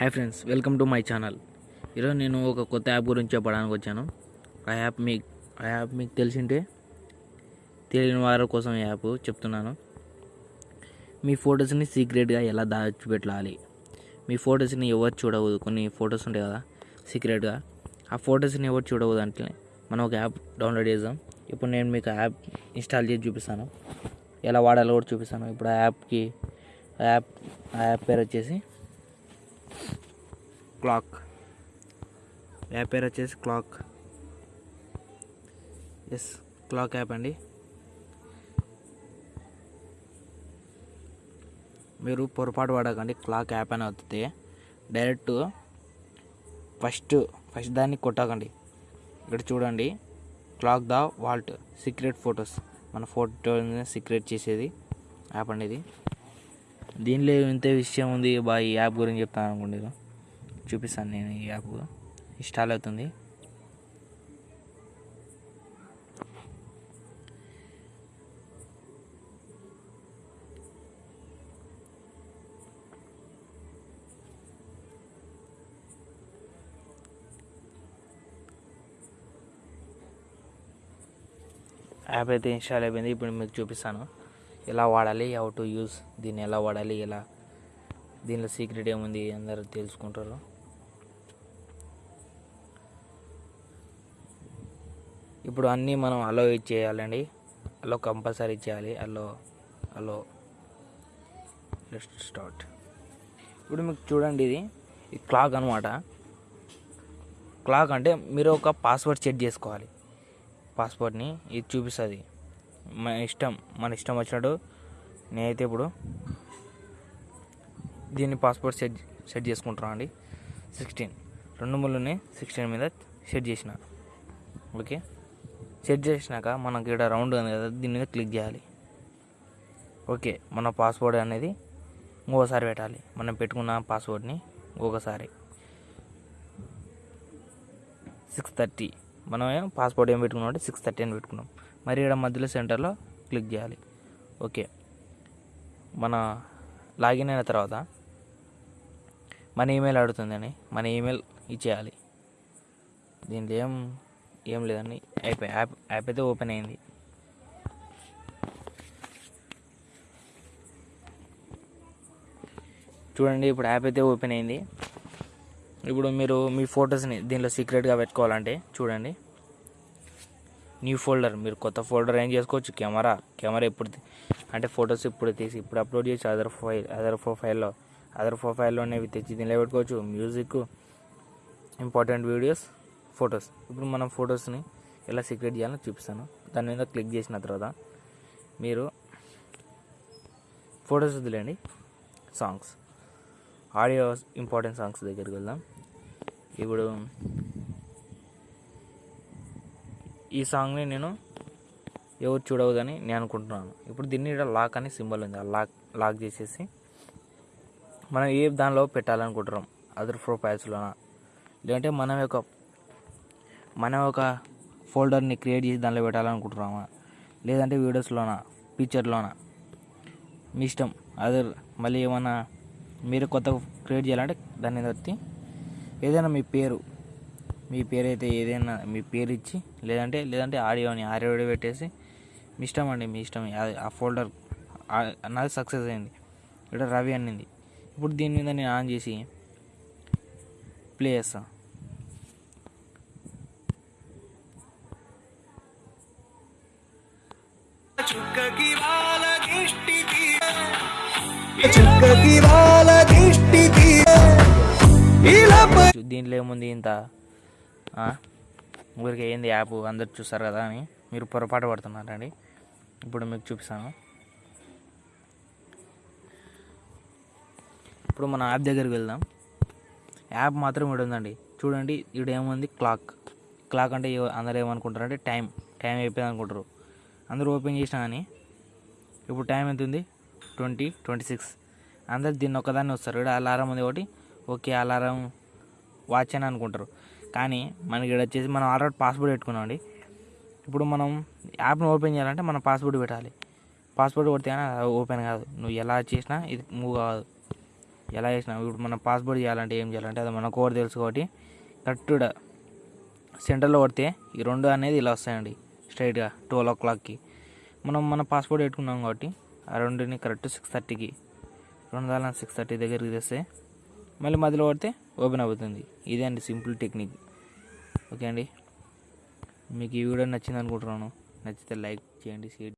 Hi friends welcome to my channel ఈరోజు నేను ఒక కొత్త యాప్ గురించి చెప్పడానికి వచ్చాను. ఆ యాప్ మీకు ఆ యాప్ మీకు తెలిసింటే తెలియని వారి కోసం ఈ యాప్ చెప్తున్నాను. మీ ఫొటోస్ని సీక్రెట్గా ఎలా దాచిపెట్టాలి? మీ ఫొటోస్ని ఎవరు చూడవద్దు? కొన్ని ఫొటోస్ ఉంటాయి కదా సీక్రెట్గా ఆ ఫొటోస్ని ఎవరు చూడవద్దు అంటే మనం ఒక యాప్ డౌన్లోడ్ చేద్దాం. ఇప్పుడు నేను మీకు ఆ యాప్ ఇన్స్టాల్ చేసి చూపిస్తాను. ఎలా వాడాలో కూడా చూపిస్తాను. ఇప్పుడు ఆ యాప్కి ఆ యాప్ ఆ యాప్ పేరు వచ్చేసి క్లాక్. యాప్ పేరు వచ్చేసి క్లాక్. ఎస్ క్లాక్ యాప్ అండి. మీరు పొరపాటు పడకండి క్లాక్ యాప్ అని అవుతుంది. డైరెక్ట్ ఫస్ట్ ఫస్ట్ దాన్ని కొట్టకండి. ఇక్కడ చూడండి. Clock the vault secret photos. మన ఫోటో సీక్రెట్ చేసేది యాప్ అండి ఇది. దీనిలో ఇంత విషయం ఉంది. బా ఈ యాప్ గురించి చెప్తాను అనుకోండి చూపిస్తాను నేను ఈ యాప్ ఇన్స్టాల్ అవుతుంది. యాప్ అయితే ఇన్స్టాల్ అయిపోయింది. ఇప్పుడు మీకు చూపిస్తాను. ఎలా వాడాలి హౌ టు యూస్ దీన్ని ఎలా వాడాలి ఎలా దీనిలో సీక్రెట్ ఏముంది అందరూ తెలుసుకుంటారు. ఇప్పుడు అన్నీ మనం అలో ఇచ్చేయాలండి. అలో కంపల్సరీ ఇచ్చేయాలి. అలో అలో లెట్ స్టార్ట్ ఇప్పుడు మీకు చూడండి ఇది. ఇది క్లాక్ అనమాట క్లాక్ అంటే మీరు ఒక పాస్వర్డ్ సెట్ చేసుకోవాలి. పాస్వర్డ్ని ఇది చూపిస్తుంది. మన ఇష్టం మన ఇష్టం వచ్చినట్టు నేనైతే ఇప్పుడు దీన్ని పాస్పోర్ట్ సెట్ సెట్ చేసుకుంటున్నాను అండి. సిక్స్టీన్ రెండు ముళ్ళని సిక్స్టీన్ మీద సెట్ చేసిన. ఓకే? సెట్ చేసినాక మనకి ఇక్కడ రౌండ్ ఉంది కదా దీని మీద క్లిక్ చేయాలి. ఓకే మన పాస్వర్డ్ అనేది ఇంకోసారి పెట్టాలి. మనం పెట్టుకున్న పాస్వర్డ్ని ఇంకొకసారి. Six thirty. మనం పాస్పోర్ట్ ఏం పెట్టుకున్నాం అంటే సిక్స్ థర్టీ అని పెట్టుకున్నాం. మరి ఇక్కడ మధ్యలో సెంటర్లో క్లిక్ చేయాలి. ఓకే. మన లాగిన్ అయిన తర్వాత మన ఈమెయిల్ అడుగుతుందని మన ఈమెయిల్ ఇచ్చేయాలి. దీంట్లో ఏం ఏం లేదండి. అయిపోయి యాప్ యాప్ అయితే ఓపెన్ అయింది. చూడండి ఇప్పుడు యాప్ అయితే ఓపెన్ అయింది. ఇప్పుడు మీరు మీ ఫొటోస్ని దీనిలో సీక్రెట్గా పెట్టుకోవాలంటే చూడండి. న్యూ ఫోల్డర్ మీరు కొత్త ఫోల్డర్ ఏం చేసుకోవచ్చు? కెమెరా కెమెరా ఎప్పుడు అంటే ఫొటోస్ ఇప్పుడు తీసి ఇప్పుడు అప్లోడ్ చేసి అదర్ ఫైల్ అదర్ ప్రొఫైల్లో అదర్ ప్రొఫైల్లోనేవి తెచ్చి దీనిలో పెట్టుకోవచ్చు. Music important videos photos. ఇప్పుడు మనం ఫొటోస్ని ఎలా సీక్రెట్ చేయాలో చూపిస్తాను. దాని మీద క్లిక్ చేసిన తర్వాత మీరు ఫొటోస్ వదిలేండి సాంగ్స్. ఆడియో ఇంపార్టెంట్ సాంగ్స్ దగ్గరికి వెళ్దాం. ఇప్పుడు ఈ సాంగ్ని నేను ఎవరు చూడవద్దని నేను అనుకుంటున్నాను. ఇప్పుడు దీన్ని ఇక్కడ లాక్ అని సింబల్ ఉంది. ఆ లాక్ లాక్ చేసేసి మనం ఏ దానిలో పెట్టాలనుకుంటున్నాం? అదర్ ప్రొఫైల్స్లోనా? లేదంటే మనం ఒక మనం ఒక ఫోల్డర్ని క్రియేట్ చేసి దానిలో పెట్టాలనుకుంటున్నామా? లేదంటే వీడియోస్లోన? పిక్చర్లోన? మీ ఇష్టం. అదర్ మళ్ళీ ఏమన్నా మీరు కొత్త క్రియేట్ చేయాలంటే దాన్ని బట్టి ఏదైనా మీ పేరు మీ పేరు అయితే ఏదైనా మీ పేరు ఇచ్చి లేదంటే లేదంటే ఆడియోని ఆడియో పెట్టేసి మీ ఇష్టం అండి మీ ఇష్టం ఆ- ఆ ఫోల్డర్ నాది సక్సెస్ అయింది. ఇక్కడ రవి అనింది. ఇప్పుడు దీని మీద నేను ఆన్ చేసి ప్లే చేస్తాను దీంట్లో ఏముంది ఇంత? ఊరికి ఏంది యాప్? అందరు చూస్తారు కదా అని. మీరు పొరపాటు పడుతున్నారండి. ఇప్పుడు మీకు చూపిస్తాను. ఇప్పుడు మన యాప్ దగ్గరికి వెళ్దాం. యాప్ మాత్రం ఇక్కడ ఉందండి. చూడండి ఇక్కడ ఏముంది? క్లాక్. క్లాక్ అంటే అందరు ఏమనుకుంటారు ఏమనుకుంటారంటే టైం. టైం అయిపోయింది అనుకుంటారు. అందరూ ఓపెన్ చేసినా కానీ ఇప్పుడు టైం ఎంత ఉంది? ట్వంటీ ట్వంటీ సిక్స్ అందరు దీన్ని ఒక్కదాన్ని వస్తారు. ఇక్కడ అలారం ఉంది ఒకటి ఓకే అలారం వాచ్ అని అనుకుంటారు. కానీ మనకి ఇక్కడ వచ్చేసి మనం ఆల్రెడీ పాస్వర్డ్ పెట్టుకున్నామండి ఇప్పుడు మనం యాప్ను ఓపెన్ చేయాలంటే మనం పాస్వర్డ్ పెట్టాలి. పాస్వర్డ్ కొడితే కానీ అది ఓపెన్ కాదు. నువ్వు ఎలా చేసినా ఇది మూవ్ కాదు. ఎలా చేసినా ఇప్పుడు మనం పాస్పోర్ట్ చేయాలంటే ఏం చేయాలంటే అది మనకు కోడ్ తెలుసు కాబట్టి కరెక్ట్గా సెంటర్లో కొడితే ఈ రెండు అనేది ఇలా వస్తాయండి. స్ట్రైట్గా ట్వెల్వ్ ఓ క్లాక్కి. మనం మన పాస్పోర్ట్ పెట్టుకున్నాం కాబట్టి ఆ రెండుని కరెక్ట్ సిక్స్ థర్టీకి. రెండు వేల సిక్స్ థర్టీ దగ్గరికి తెస్తే మళ్ళీ మధ్యలో పడితే ఓపెన్ అవుతుంది. ఇదే అండి సింపుల్ టెక్నిక్. ఓకే అండి? మీకు ఈ వీడియో నచ్చింది అనుకుంటున్నాను. నచ్చితే లైక్ చేయండి షేర్